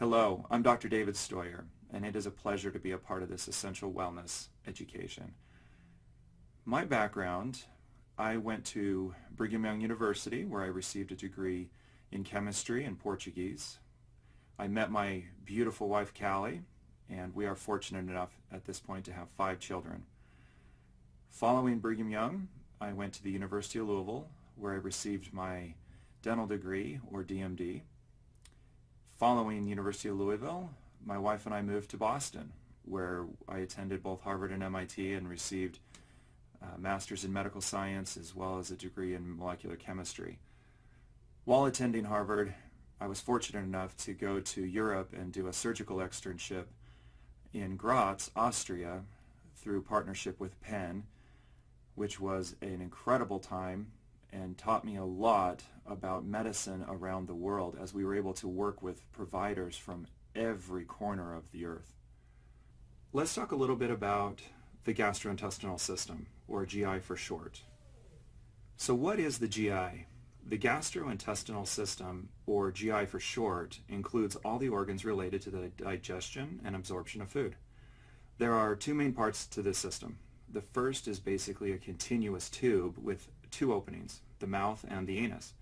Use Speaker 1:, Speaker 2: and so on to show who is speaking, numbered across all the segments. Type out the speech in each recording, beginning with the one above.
Speaker 1: Hello, I'm Dr. David Stoyer, and it is a pleasure to be a part of this essential wellness education. My background, I went to Brigham Young University where I received a degree in chemistry and Portuguese. I met my beautiful wife Callie, and we are fortunate enough at this point to have five children. Following Brigham Young, I went to the University of Louisville where I received my dental degree, or DMD. Following University of Louisville, my wife and I moved to Boston, where I attended both Harvard and MIT and received a master's in medical science as well as a degree in molecular chemistry. While attending Harvard, I was fortunate enough to go to Europe and do a surgical externship in Graz, Austria, through partnership with Penn, which was an incredible time and taught me a lot about medicine around the world as we were able to work with providers from every corner of the earth. Let's talk a little bit about the gastrointestinal system, or GI for short. So what is the GI? The gastrointestinal system, or GI for short, includes all the organs related to the digestion and absorption of food. There are two main parts to this system. The first is basically a continuous tube with two openings, the mouth and the anus.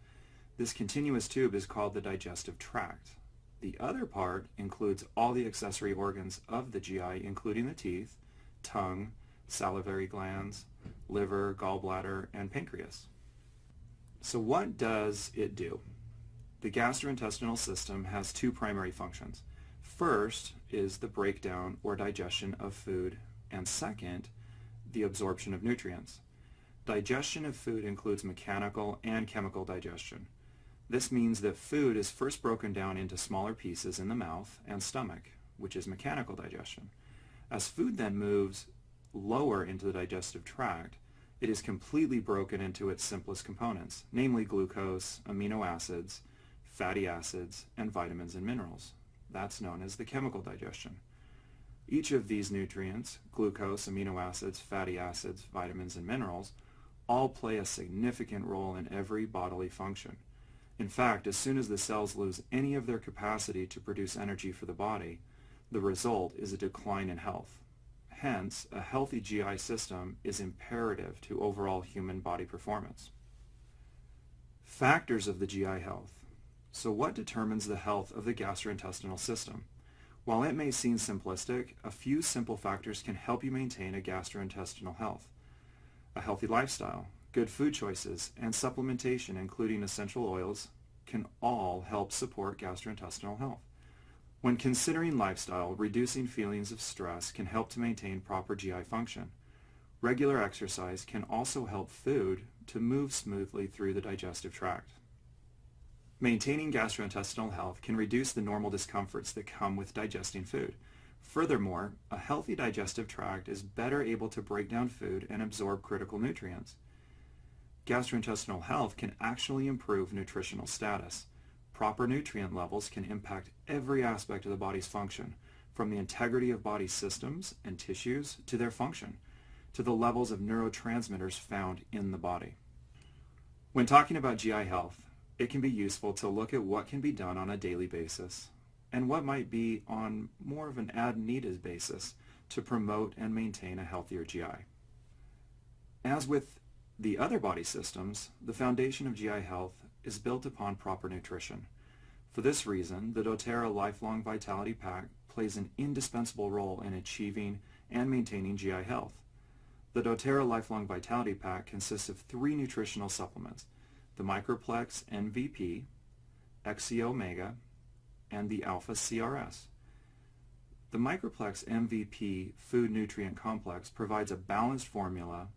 Speaker 1: This continuous tube is called the digestive tract. The other part includes all the accessory organs of the GI, including the teeth, tongue, salivary glands, liver, gallbladder, and pancreas. So what does it do? The gastrointestinal system has two primary functions. First is the breakdown or digestion of food, and second, the absorption of nutrients. Digestion of food includes mechanical and chemical digestion. This means that food is first broken down into smaller pieces in the mouth and stomach, which is mechanical digestion. As food then moves lower into the digestive tract, it is completely broken into its simplest components, namely glucose, amino acids, fatty acids, and vitamins and minerals. That's known as the chemical digestion. Each of these nutrients, glucose, amino acids, fatty acids, vitamins, and minerals, all play a significant role in every bodily function. In fact, as soon as the cells lose any of their capacity to produce energy for the body, the result is a decline in health. Hence, a healthy GI system is imperative to overall human body performance. Factors of the GI health. So what determines the health of the gastrointestinal system? While it may seem simplistic, a few simple factors can help you maintain a gastrointestinal health a healthy lifestyle, good food choices, and supplementation, including essential oils, can all help support gastrointestinal health. When considering lifestyle, reducing feelings of stress can help to maintain proper GI function. Regular exercise can also help food to move smoothly through the digestive tract. Maintaining gastrointestinal health can reduce the normal discomforts that come with digesting food. Furthermore, a healthy digestive tract is better able to break down food and absorb critical nutrients. Gastrointestinal health can actually improve nutritional status. Proper nutrient levels can impact every aspect of the body's function, from the integrity of body systems and tissues to their function, to the levels of neurotransmitters found in the body. When talking about GI health, it can be useful to look at what can be done on a daily basis and what might be on more of an ad-needed basis to promote and maintain a healthier GI. As with the other body systems, the foundation of GI health is built upon proper nutrition. For this reason, the doTERRA Lifelong Vitality Pack plays an indispensable role in achieving and maintaining GI health. The doTERRA Lifelong Vitality Pack consists of three nutritional supplements, the Microplex MVP, XC Omega, and the Alpha CRS. The Microplex MVP Food Nutrient Complex provides a balanced formula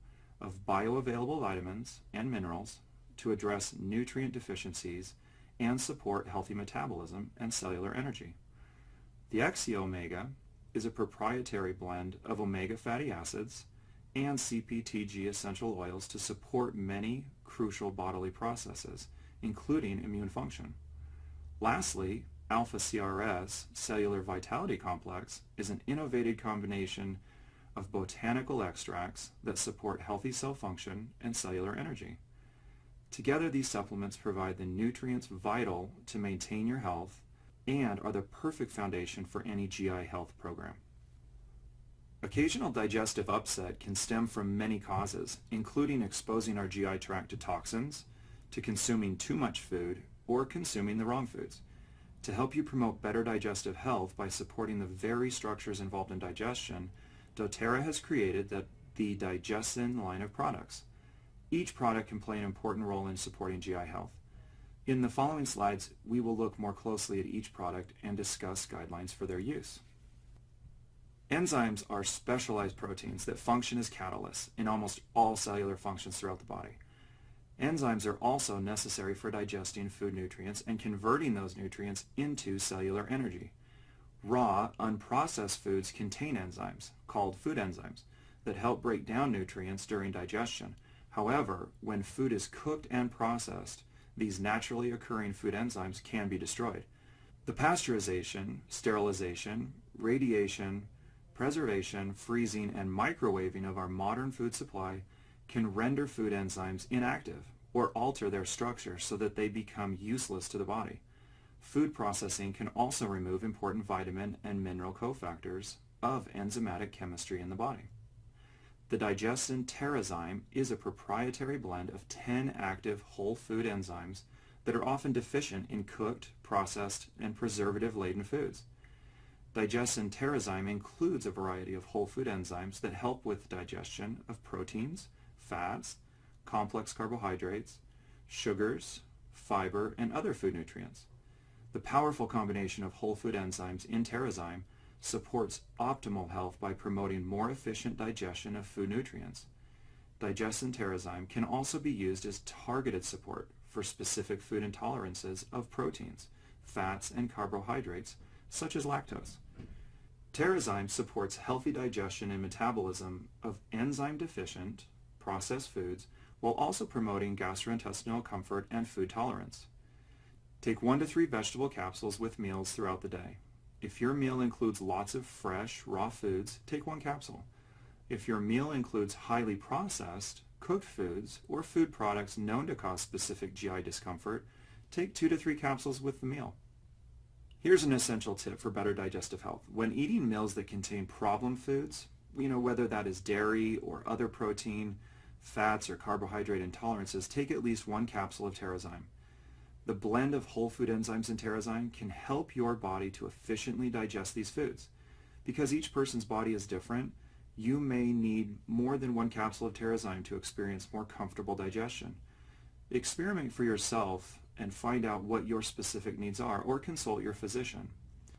Speaker 1: of bioavailable vitamins and minerals to address nutrient deficiencies and support healthy metabolism and cellular energy. The XC Omega is a proprietary blend of omega fatty acids and CPTG essential oils to support many crucial bodily processes, including immune function. Lastly, Alpha CRS, Cellular Vitality Complex, is an innovative combination of botanical extracts that support healthy cell function and cellular energy. Together, these supplements provide the nutrients vital to maintain your health and are the perfect foundation for any GI health program. Occasional digestive upset can stem from many causes, including exposing our GI tract to toxins, to consuming too much food, or consuming the wrong foods. To help you promote better digestive health by supporting the very structures involved in digestion, doTERRA has created the, the DigestZen line of products. Each product can play an important role in supporting GI health. In the following slides, we will look more closely at each product and discuss guidelines for their use. Enzymes are specialized proteins that function as catalysts in almost all cellular functions throughout the body. Enzymes are also necessary for digesting food nutrients and converting those nutrients into cellular energy. Raw, unprocessed foods contain enzymes, called food enzymes, that help break down nutrients during digestion. However, when food is cooked and processed, these naturally occurring food enzymes can be destroyed. The pasteurization, sterilization, radiation, preservation, freezing, and microwaving of our modern food supply can render food enzymes inactive or alter their structure so that they become useless to the body. Food processing can also remove important vitamin and mineral cofactors of enzymatic chemistry in the body. The DigestZen Terrazyme is a proprietary blend of 10 active whole food enzymes that are often deficient in cooked, processed, and preservative-laden foods. DigestZen Terrazyme includes a variety of whole food enzymes that help with digestion of proteins, fats, complex carbohydrates, sugars, fiber, and other food nutrients. The powerful combination of whole food enzymes in Terrazyme supports optimal health by promoting more efficient digestion of food nutrients. DigestZen Terrazyme can also be used as targeted support for specific food intolerances of proteins, fats, and carbohydrates such as lactose. Terrazyme supports healthy digestion and metabolism of enzyme-deficient processed foods while also promoting gastrointestinal comfort and food tolerance. Take one to three vegetable capsules with meals throughout the day. If your meal includes lots of fresh, raw foods, take one capsule. If your meal includes highly processed, cooked foods, or food products known to cause specific GI discomfort, take two to three capsules with the meal. Here's an essential tip for better digestive health. When eating meals that contain problem foods, you know, whether that is dairy or other protein, fats, or carbohydrate intolerances, take at least one capsule of Terrazyme. The blend of whole food enzymes in Terrazyme can help your body to efficiently digest these foods. Because each person's body is different, you may need more than one capsule of Terrazyme to experience more comfortable digestion. Experiment for yourself and find out what your specific needs are or consult your physician.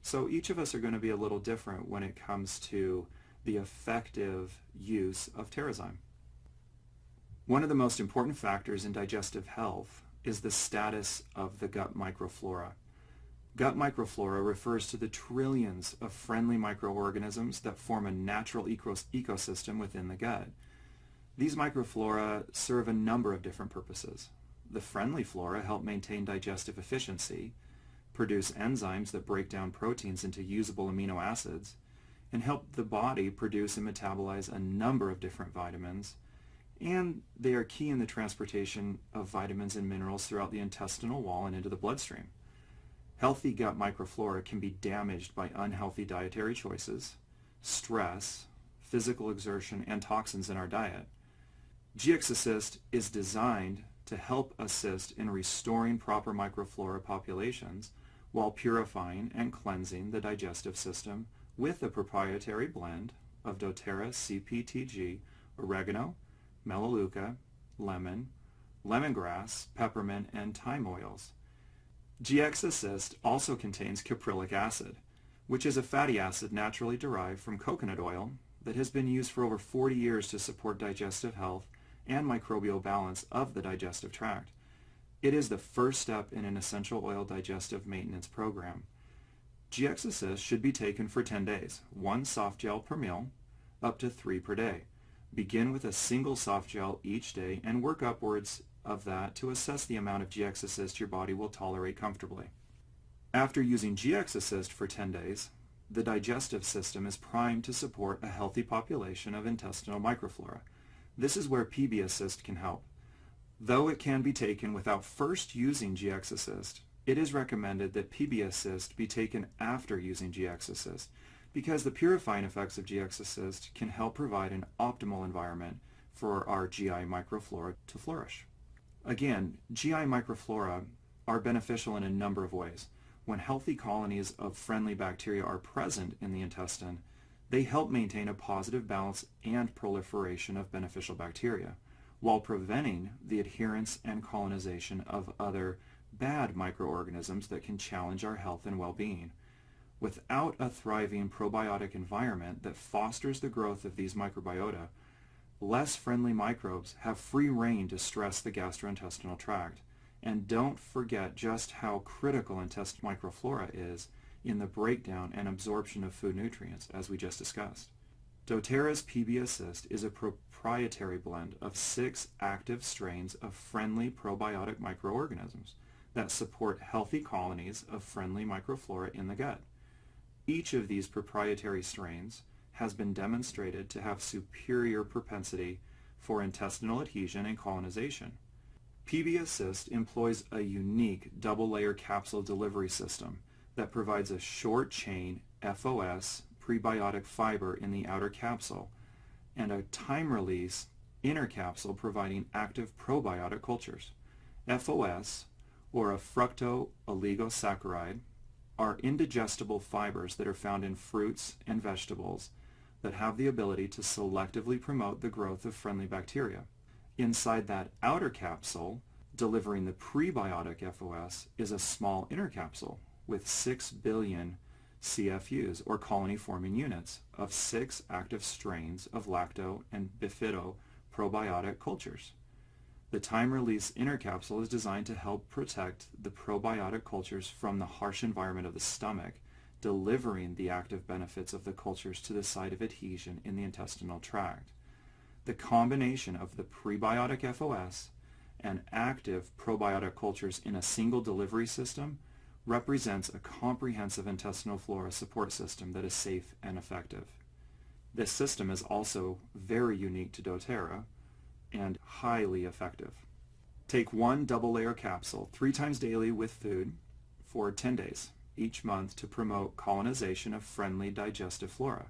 Speaker 1: So each of us are going to be a little different when it comes to the effective use of Terrazyme. One of the most important factors in digestive health is the status of the gut microflora. Gut microflora refers to the trillions of friendly microorganisms that form a natural ecosystem within the gut. These microflora serve a number of different purposes. The friendly flora help maintain digestive efficiency, produce enzymes that break down proteins into usable amino acids, and help the body produce and metabolize a number of different vitamins, and they are key in the transportation of vitamins and minerals throughout the intestinal wall and into the bloodstream. Healthy gut microflora can be damaged by unhealthy dietary choices, stress, physical exertion, and toxins in our diet. GX Assist is designed to help assist in restoring proper microflora populations while purifying and cleansing the digestive system with a proprietary blend of doTERRA CPTG, oregano, melaleuca, lemon, lemongrass, peppermint, and thyme oils. GX Assist also contains caprylic acid, which is a fatty acid naturally derived from coconut oil that has been used for over 40 years to support digestive health and microbial balance of the digestive tract. It is the first step in an essential oil digestive maintenance program. GX Assist should be taken for 10 days, one soft gel per meal, up to three per day. Begin with a single soft gel each day and work upwards of that to assess the amount of GX Assist your body will tolerate comfortably. After using GX Assist for 10 days, the digestive system is primed to support a healthy population of intestinal microflora. This is where PB Assist can help. Though it can be taken without first using GX Assist, it is recommended that PB Assist be taken after using GX Assist because the purifying effects of GX Assist can help provide an optimal environment for our GI microflora to flourish. Again, GI microflora are beneficial in a number of ways. When healthy colonies of friendly bacteria are present in the intestine, they help maintain a positive balance and proliferation of beneficial bacteria, while preventing the adherence and colonization of other bad microorganisms that can challenge our health and well-being. Without a thriving probiotic environment that fosters the growth of these microbiota, less friendly microbes have free rein to stress the gastrointestinal tract. And don't forget just how critical intestinal microflora is in the breakdown and absorption of food nutrients, as we just discussed. doTERRA's PB Assist is a proprietary blend of six active strains of friendly probiotic microorganisms that support healthy colonies of friendly microflora in the gut. Each of these proprietary strains has been demonstrated to have superior propensity for intestinal adhesion and colonization. PB Assist employs a unique double-layer capsule delivery system that provides a short-chain FOS prebiotic fiber in the outer capsule and a time-release inner capsule providing active probiotic cultures. FOS or a fructo-oligosaccharide, are indigestible fibers that are found in fruits and vegetables that have the ability to selectively promote the growth of friendly bacteria. Inside that outer capsule, delivering the prebiotic FOS, is a small inner capsule with 6 billion CFUs, or colony-forming units, of six active strains of lacto and bifido probiotic cultures. The time-release inner capsule is designed to help protect the probiotic cultures from the harsh environment of the stomach, delivering the active benefits of the cultures to the site of adhesion in the intestinal tract. The combination of the prebiotic FOS and active probiotic cultures in a single delivery system represents a comprehensive intestinal flora support system that is safe and effective. This system is also very unique to doTERRA, and highly effective. Take one double layer capsule three times daily with food for 10 days each month to promote colonization of friendly digestive flora.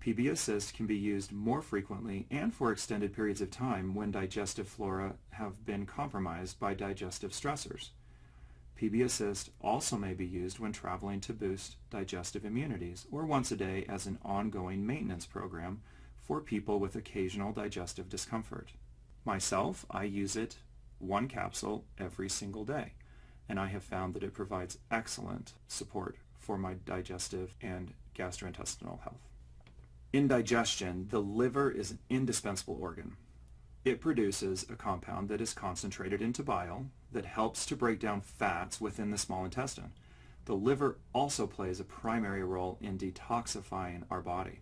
Speaker 1: PB Assist can be used more frequently and for extended periods of time when digestive flora have been compromised by digestive stressors. PB Assist also may be used when traveling to boost digestive immunities or once a day as an ongoing maintenance program for people with occasional digestive discomfort. Myself, I use it one capsule every single day, and I have found that it provides excellent support for my digestive and gastrointestinal health. In digestion, the liver is an indispensable organ. It produces a compound that is concentrated into bile that helps to break down fats within the small intestine. The liver also plays a primary role in detoxifying our body.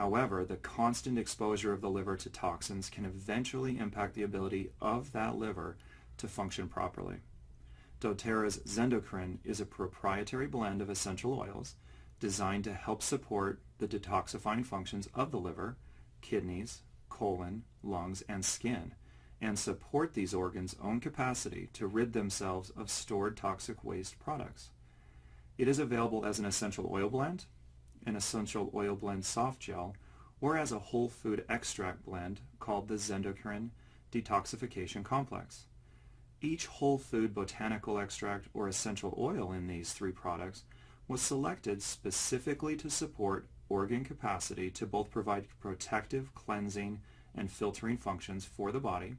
Speaker 1: However, the constant exposure of the liver to toxins can eventually impact the ability of that liver to function properly. doTERRA's Zendocrine is a proprietary blend of essential oils designed to help support the detoxifying functions of the liver, kidneys, colon, lungs, and skin, and support these organs' own capacity to rid themselves of stored toxic waste products. It is available as an essential oil blend an essential oil blend soft gel, or as a whole food extract blend called the Zendocrine Detoxification Complex. Each whole food botanical extract or essential oil in these three products was selected specifically to support organ capacity to both provide protective, cleansing, and filtering functions for the body,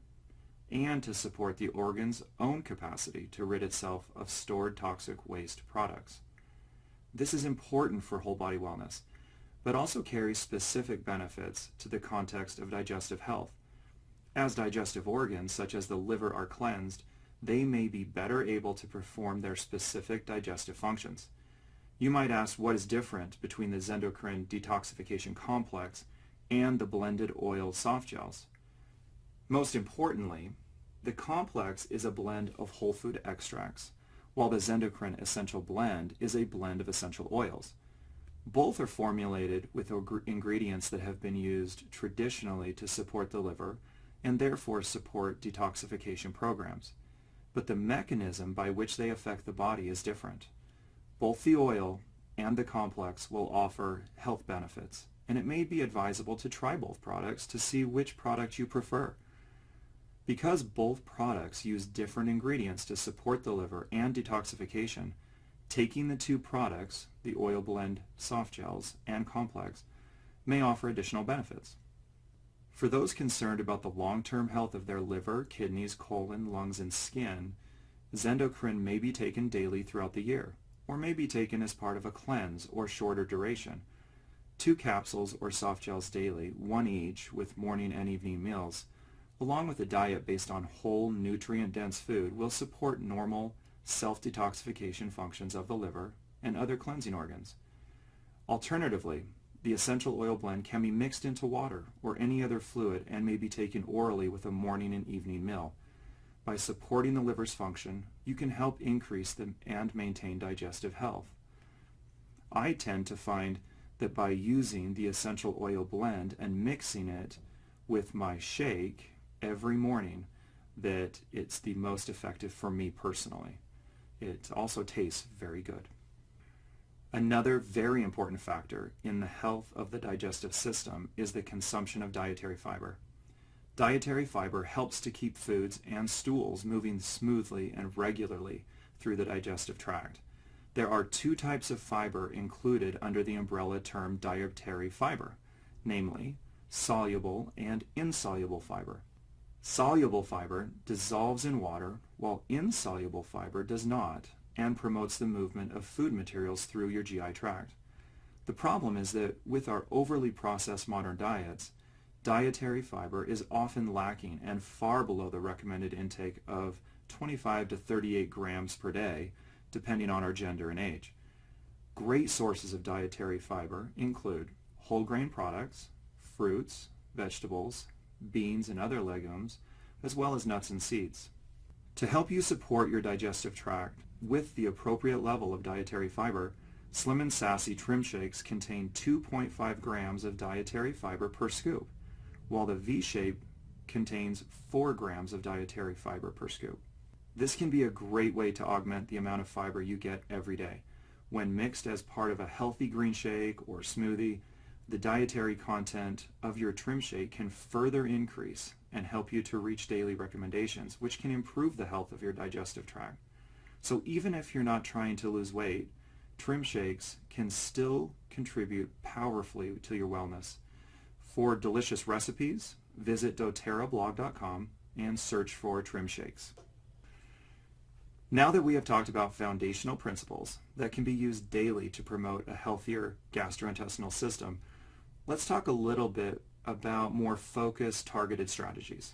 Speaker 1: and to support the organ's own capacity to rid itself of stored toxic waste products. This is important for whole body wellness, but also carries specific benefits to the context of digestive health. As digestive organs, such as the liver, are cleansed, they may be better able to perform their specific digestive functions. You might ask what is different between the Zendocrine detoxification complex and the blended oil soft gels. Most importantly, the complex is a blend of whole food extracts while the Zendocrine Essential Blend is a blend of essential oils. Both are formulated with ingredients that have been used traditionally to support the liver and therefore support detoxification programs. but the mechanism by which they affect the body is different. Both the oil and the complex will offer health benefits, and it may be advisable to try both products to see which product you prefer. Because both products use different ingredients to support the liver and detoxification, taking the two products, the oil blend soft gels and complex, may offer additional benefits. For those concerned about the long-term health of their liver, kidneys, colon, lungs, and skin, Zendocrine may be taken daily throughout the year, or may be taken as part of a cleanse or shorter duration. Two capsules or soft gels daily, one each with morning and evening meals, along with a diet based on whole, nutrient-dense food will support normal self-detoxification functions of the liver and other cleansing organs. Alternatively, the essential oil blend can be mixed into water or any other fluid and may be taken orally with a morning and evening meal. By supporting the liver's function, you can help increase and maintain digestive health. I tend to find that by using the essential oil blend and mixing it with my shake every morning, that it's the most effective for me personally. It also tastes very good. Another very important factor in the health of the digestive system is the consumption of dietary fiber. Dietary fiber helps to keep foods and stools moving smoothly and regularly through the digestive tract. There are two types of fiber included under the umbrella term dietary fiber, namely soluble and insoluble fiber. Soluble fiber dissolves in water while insoluble fiber does not and promotes the movement of food materials through your GI tract. The problem is that with our overly processed modern diets, dietary fiber is often lacking and far below the recommended intake of 25 to 38 grams per day, depending on our gender and age. Great sources of dietary fiber include whole grain products, fruits, vegetables, beans and other legumes, as well as nuts and seeds. To help you support your digestive tract, with the appropriate level of dietary fiber, Slim and Sassy Trim Shakes contain 2.5 grams of dietary fiber per scoop, while the V-Shake contains 4 grams of dietary fiber per scoop. This can be a great way to augment the amount of fiber you get every day. When mixed as part of a healthy green shake or smoothie, the dietary content of your trim shake can further increase and help you to reach daily recommendations, which can improve the health of your digestive tract. So even if you're not trying to lose weight, trim shakes can still contribute powerfully to your wellness. For delicious recipes, visit doterrablog.com and search for trim shakes. Now that we have talked about foundational principles that can be used daily to promote a healthier gastrointestinal system, let's talk a little bit about more focused, targeted strategies.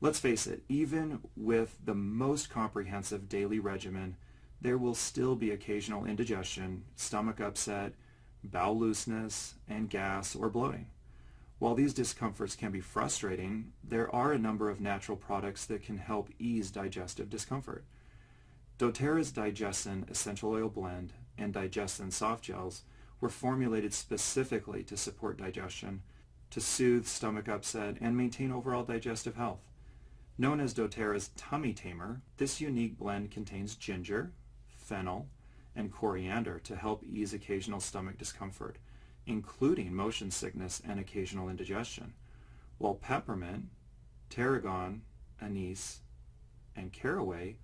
Speaker 1: Let's face it, even with the most comprehensive daily regimen, there will still be occasional indigestion, stomach upset, bowel looseness, and gas or bloating. While these discomforts can be frustrating, there are a number of natural products that can help ease digestive discomfort. doTERRA's DigestZen Essential Oil Blend and DigestZen Soft Gels were formulated specifically to support digestion, to soothe stomach upset, and maintain overall digestive health. Known as doTERRA's Tummy Tamer, this unique blend contains ginger, fennel, and coriander to help ease occasional stomach discomfort, including motion sickness and occasional indigestion, while peppermint, tarragon, anise, and caraway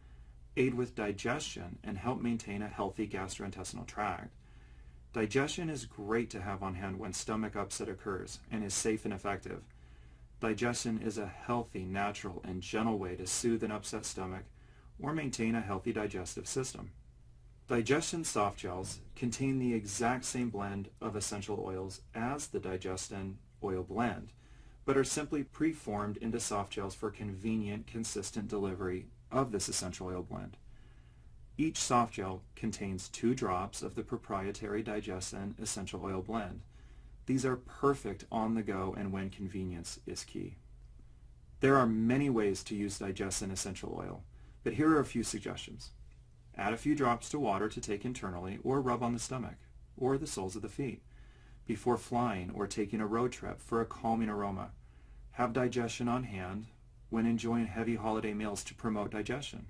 Speaker 1: aid with digestion and help maintain a healthy gastrointestinal tract. DigestZen is great to have on hand when stomach upset occurs and is safe and effective. DigestZen is a healthy, natural, and gentle way to soothe an upset stomach or maintain a healthy digestive system. DigestZen soft gels contain the exact same blend of essential oils as the DigestZen oil blend, but are simply preformed into soft gels for convenient, consistent delivery of this essential oil blend. Each soft gel contains two drops of the proprietary DigestZen essential oil blend, these are perfect on the go and when convenience is key. There are many ways to use DigestZen essential oil, but here are a few suggestions. Add a few drops to water to take internally or rub on the stomach or the soles of the feet before flying or taking a road trip for a calming aroma. Have DigestZen on hand when enjoying heavy holiday meals to promote digestion.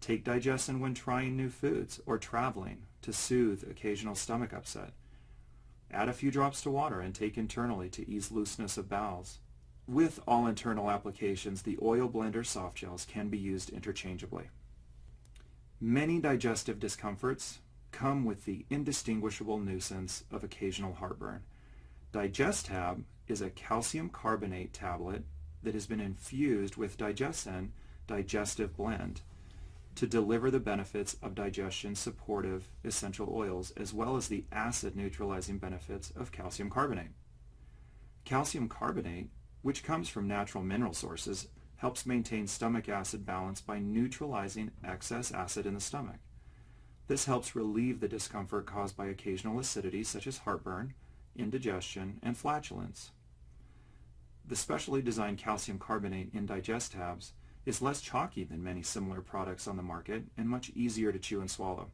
Speaker 1: Take DigestZen when trying new foods or traveling to soothe occasional stomach upset. Add a few drops to water and take internally to ease looseness of bowels. With all internal applications, the oil blender soft gels can be used interchangeably. Many digestive discomforts come with the indistinguishable nuisance of occasional heartburn. DigestTab is a calcium carbonate tablet that has been infused with DigestZen digestive blend to deliver the benefits of digestion supportive essential oils as well as the acid neutralizing benefits of calcium carbonate. Calcium carbonate, which comes from natural mineral sources, helps maintain stomach acid balance by neutralizing excess acid in the stomach. This helps relieve the discomfort caused by occasional acidity such as heartburn, indigestion, and flatulence. The specially designed calcium carbonate in DigestTabs is less chalky than many similar products on the market and much easier to chew and swallow.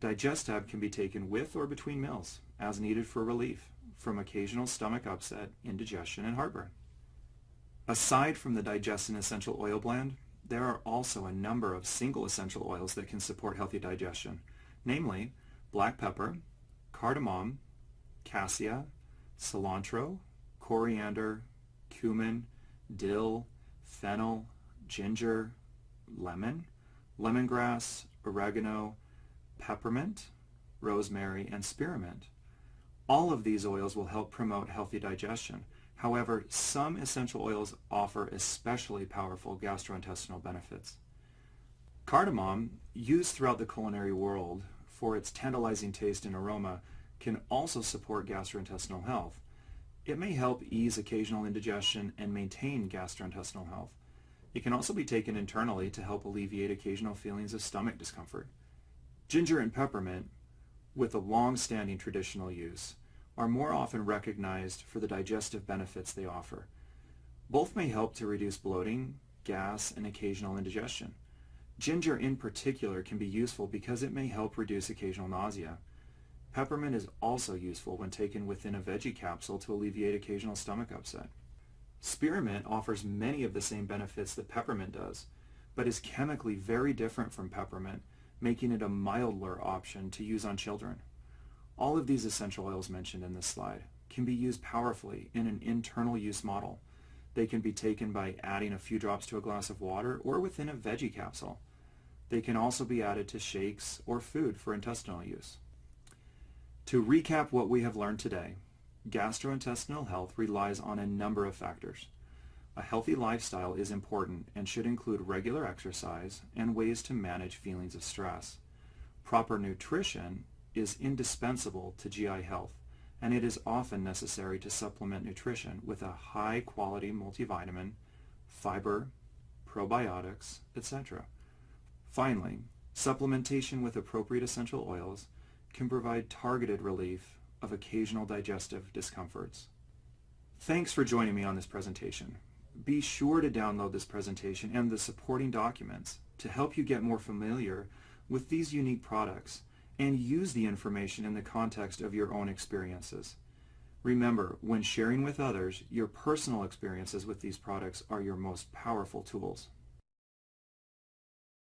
Speaker 1: DigestTab can be taken with or between meals as needed for relief from occasional stomach upset, indigestion, and heartburn. Aside from the DigestZen Essential Oil Blend, there are also a number of single essential oils that can support healthy digestion, namely black pepper, cardamom, cassia, cilantro, coriander, cumin, dill, fennel, ginger, lemon, lemongrass, oregano, peppermint, rosemary, and spearmint. All of these oils will help promote healthy digestion. However, some essential oils offer especially powerful gastrointestinal benefits. Cardamom, used throughout the culinary world for its tantalizing taste and aroma, can also support gastrointestinal health. It may help ease occasional indigestion and maintain gastrointestinal health. It can also be taken internally to help alleviate occasional feelings of stomach discomfort. Ginger and peppermint, with a long-standing traditional use, are more often recognized for the digestive benefits they offer. Both may help to reduce bloating, gas, and occasional indigestion. Ginger in particular can be useful because it may help reduce occasional nausea. Peppermint is also useful when taken within a veggie capsule to alleviate occasional stomach upset. Spearmint offers many of the same benefits that peppermint does, but is chemically very different from peppermint, making it a milder option to use on children. All of these essential oils mentioned in this slide can be used powerfully in an internal use model. They can be taken by adding a few drops to a glass of water or within a veggie capsule. They can also be added to shakes or food for intestinal use. To recap what we have learned today, gastrointestinal health relies on a number of factors. A healthy lifestyle is important and should include regular exercise and ways to manage feelings of stress. Proper nutrition is indispensable to GI health, and it is often necessary to supplement nutrition with a high-quality multivitamin, fiber, probiotics, etc. Finally, supplementation with appropriate essential oils can provide targeted relief of occasional digestive discomforts. Thanks for joining me on this presentation. Be sure to download this presentation and the supporting documents to help you get more familiar with these unique products and use the information in the context of your own experiences. Remember, when sharing with others, your personal experiences with these products are your most powerful tools.